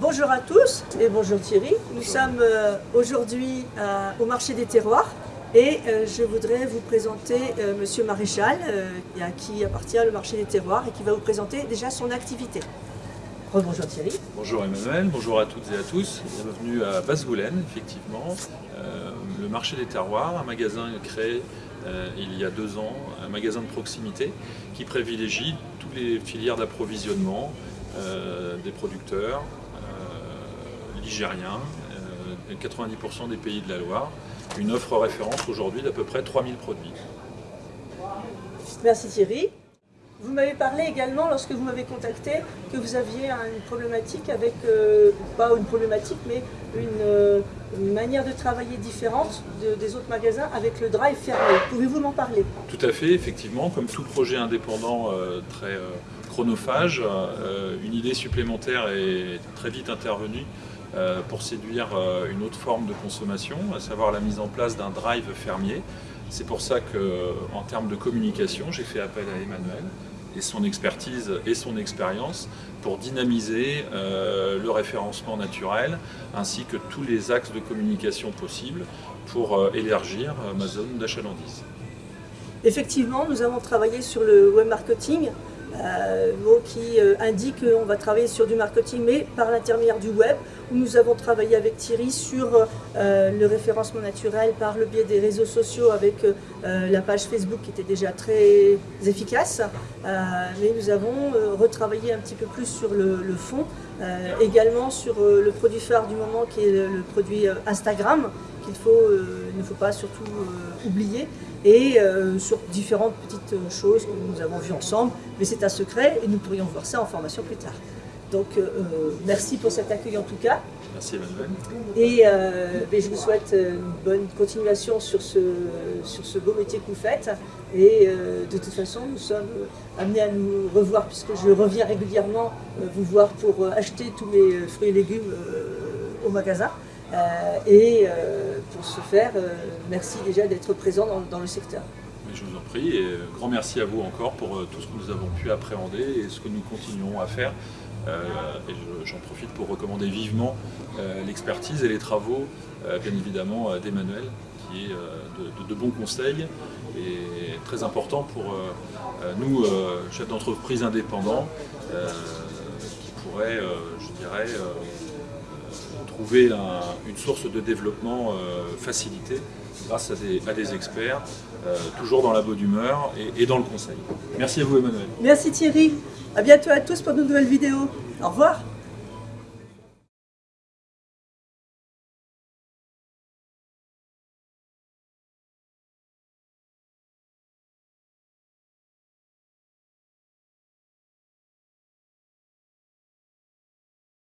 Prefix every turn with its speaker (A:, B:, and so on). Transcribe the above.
A: Bonjour à tous et bonjour Thierry. Nous sommes euh, aujourd'hui euh, au marché des terroirs et euh, je voudrais vous présenter Monsieur Maréchal à qui appartient le marché des terroirs et qui va vous présenter déjà son activité. Bonjour Thierry.
B: Bonjour Emmanuel, bonjour à toutes et à tous. Bienvenue à Basse-Goulaine, effectivement. le marché des terroirs, un magasin créé il y a deux ans, un magasin de proximité qui privilégie toutes les filières d'approvisionnement des producteurs, ligérien, 90% des pays de la Loire. Une offre référence aujourd'hui d'à peu près 3000 produits.
A: Merci Thierry. Vous m'avez parlé également, lorsque vous m'avez contacté, que vous aviez une problématique avec, euh, pas une problématique, mais une, euh, manière de travailler différente des autres magasins avec le drive fermé. Pouvez-vous m'en parler?
B: Tout à fait, effectivement, comme tout projet indépendant euh, très chronophage, une idée supplémentaire est très vite intervenue euh, pour séduire euh, une autre forme de consommation, à savoir la mise en place d'un drive fermier. C'est pour ça qu'en termes de communication, j'ai fait appel à Emmanuel et son expertise et son expérience pour dynamiser euh, le référencement naturel ainsi que tous les axes de communication possibles pour élargir ma zone d'achalandise.
A: Effectivement, nous avons travaillé sur le web marketing euh, mot qui euh, indique qu'on va travailler sur du marketing, mais par l'intermédiaire du web, nous avons travaillé avec Thierry sur euh, le référencement naturel par le biais des réseaux sociaux avec la page Facebook qui était déjà très efficace, mais nous avons retravaillé un petit peu plus sur le, fond, également sur le produit phare du moment qui est le, produit Instagram, qu'il ne faut pas surtout oublier, et euh, sur différentes petites choses que nous avons vues ensemble, mais c'est un secret et nous pourrions voir ça en formation plus tard. Donc euh, euh, merci pour cet accueil en tout cas.
B: Merci Emmanuel.
A: Et ben, je vous souhaite une bonne continuation sur ce, sur ce beau métier que vous faites. Et de toute façon, nous sommes amenés à nous revoir puisque je reviens régulièrement vous voir pour acheter tous mes fruits et légumes au magasin. Euh, et euh, pour ce faire, euh, merci déjà d'être présent dans, le secteur.
B: Je vous en prie et grand merci à vous encore pour tout ce que nous avons pu appréhender et ce que nous continuons à faire. et j'en profite pour recommander vivement l'expertise et les travaux, bien évidemment, d'Emmanuel, qui est de, de, bons conseils et très important pour nous, chefs d'entreprise indépendants, qui pourraient, je dirais, trouver une source de développement euh, facilitée grâce à des, experts, euh, toujours dans la bonne humeur et, et dans le conseil. Merci à vous Emmanuel.
A: Merci Thierry. À bientôt à tous pour de nouvelles vidéos. Au revoir.